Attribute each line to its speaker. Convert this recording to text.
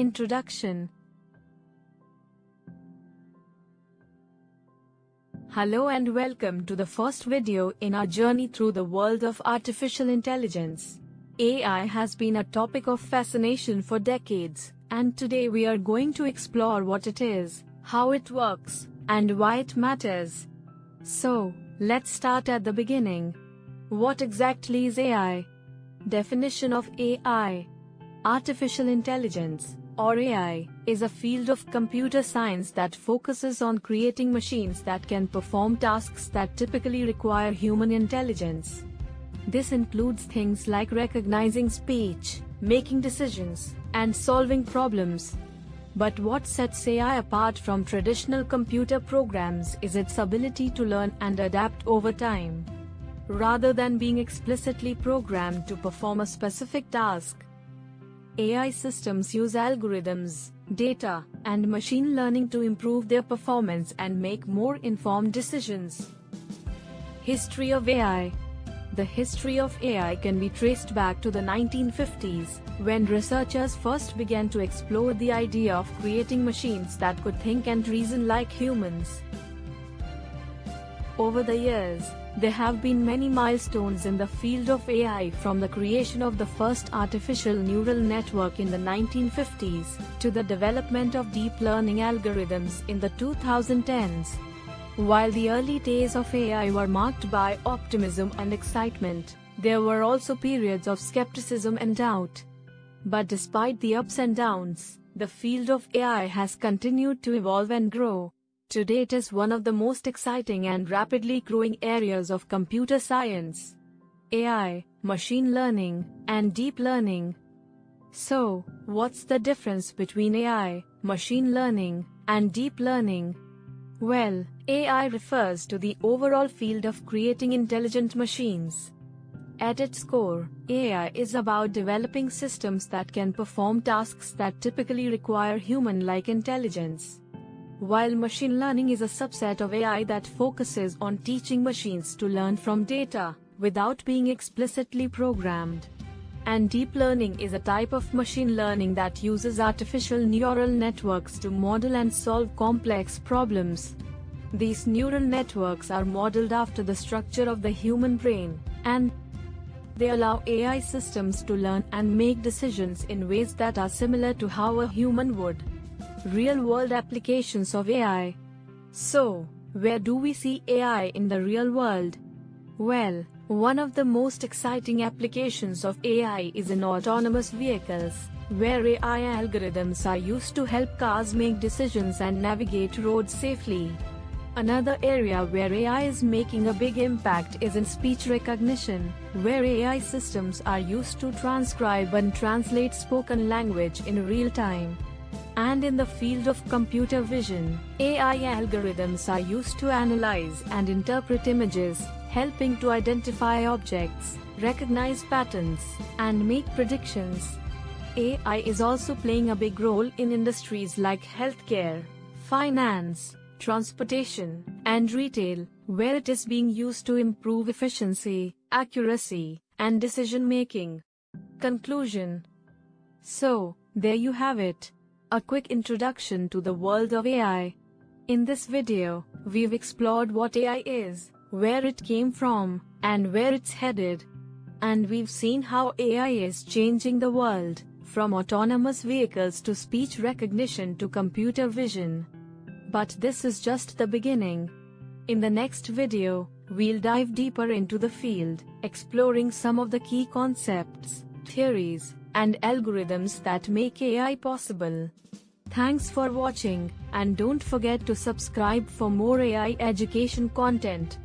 Speaker 1: Introduction Hello and welcome to the first video in our journey through the world of artificial intelligence. AI has been a topic of fascination for decades, and today we are going to explore what it is, how it works, and why it matters. So, let's start at the beginning. What exactly is AI? Definition of AI Artificial intelligence, or AI, is a field of computer science that focuses on creating machines that can perform tasks that typically require human intelligence. This includes things like recognizing speech, making decisions, and solving problems. But what sets AI apart from traditional computer programs is its ability to learn and adapt over time. Rather than being explicitly programmed to perform a specific task, AI systems use algorithms, data, and machine learning to improve their performance and make more informed decisions. History of AI The history of AI can be traced back to the 1950s, when researchers first began to explore the idea of creating machines that could think and reason like humans. Over the years, there have been many milestones in the field of AI from the creation of the first artificial neural network in the 1950s, to the development of deep learning algorithms in the 2010s. While the early days of AI were marked by optimism and excitement, there were also periods of skepticism and doubt. But despite the ups and downs, the field of AI has continued to evolve and grow. Today it is one of the most exciting and rapidly growing areas of computer science. AI, machine learning, and deep learning. So, what's the difference between AI, machine learning, and deep learning? Well, AI refers to the overall field of creating intelligent machines. At its core, AI is about developing systems that can perform tasks that typically require human-like intelligence while machine learning is a subset of AI that focuses on teaching machines to learn from data, without being explicitly programmed. And deep learning is a type of machine learning that uses artificial neural networks to model and solve complex problems. These neural networks are modeled after the structure of the human brain, and they allow AI systems to learn and make decisions in ways that are similar to how a human would real-world applications of AI. So, where do we see AI in the real world? Well, one of the most exciting applications of AI is in autonomous vehicles, where AI algorithms are used to help cars make decisions and navigate roads safely. Another area where AI is making a big impact is in speech recognition, where AI systems are used to transcribe and translate spoken language in real time. And in the field of computer vision, AI algorithms are used to analyze and interpret images, helping to identify objects, recognize patterns, and make predictions. AI is also playing a big role in industries like healthcare, finance, transportation, and retail, where it is being used to improve efficiency, accuracy, and decision making. Conclusion So, there you have it. A quick introduction to the world of AI. In this video, we've explored what AI is, where it came from, and where it's headed. And we've seen how AI is changing the world, from autonomous vehicles to speech recognition to computer vision. But this is just the beginning. In the next video, we'll dive deeper into the field, exploring some of the key concepts, theories, and algorithms that make AI possible. Thanks for watching, and don't forget to subscribe for more AI education content.